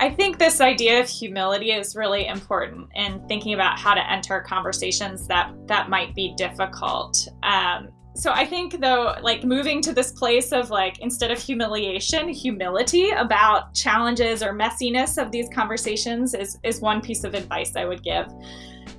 I think this idea of humility is really important in thinking about how to enter conversations that that might be difficult. Um, so I think though, like moving to this place of like instead of humiliation, humility about challenges or messiness of these conversations is is one piece of advice I would give.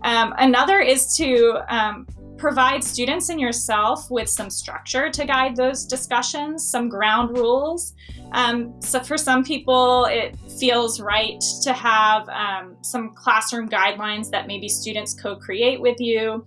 Um, another is to um, provide students and yourself with some structure to guide those discussions, some ground rules. Um, so for some people, it feels right to have um, some classroom guidelines that maybe students co-create with you.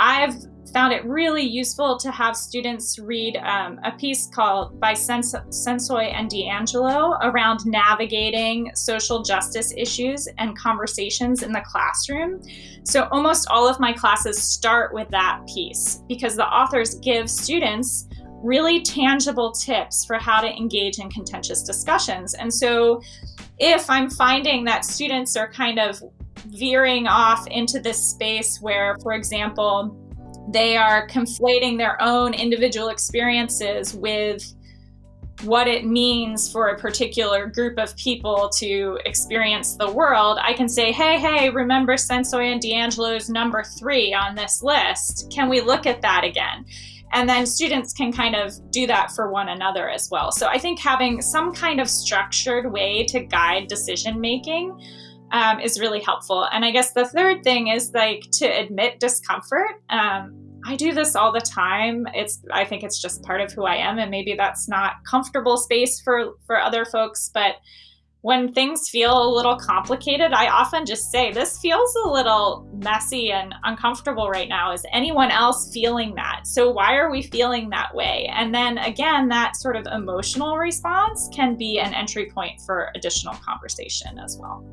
I've found it really useful to have students read um, a piece called by Sens Sensoy and DiAngelo around navigating social justice issues and conversations in the classroom. So almost all of my classes start with that piece because the authors give students really tangible tips for how to engage in contentious discussions. And so if I'm finding that students are kind of veering off into this space where, for example, they are conflating their own individual experiences with what it means for a particular group of people to experience the world, I can say, hey, hey, remember Sensoy and DiAngelo's number three on this list? Can we look at that again? And then students can kind of do that for one another as well. So I think having some kind of structured way to guide decision making um, is really helpful. And I guess the third thing is like to admit discomfort. Um, I do this all the time. It's I think it's just part of who I am and maybe that's not comfortable space for for other folks, but when things feel a little complicated, I often just say, this feels a little messy and uncomfortable right now. Is anyone else feeling that? So why are we feeling that way? And then again, that sort of emotional response can be an entry point for additional conversation as well.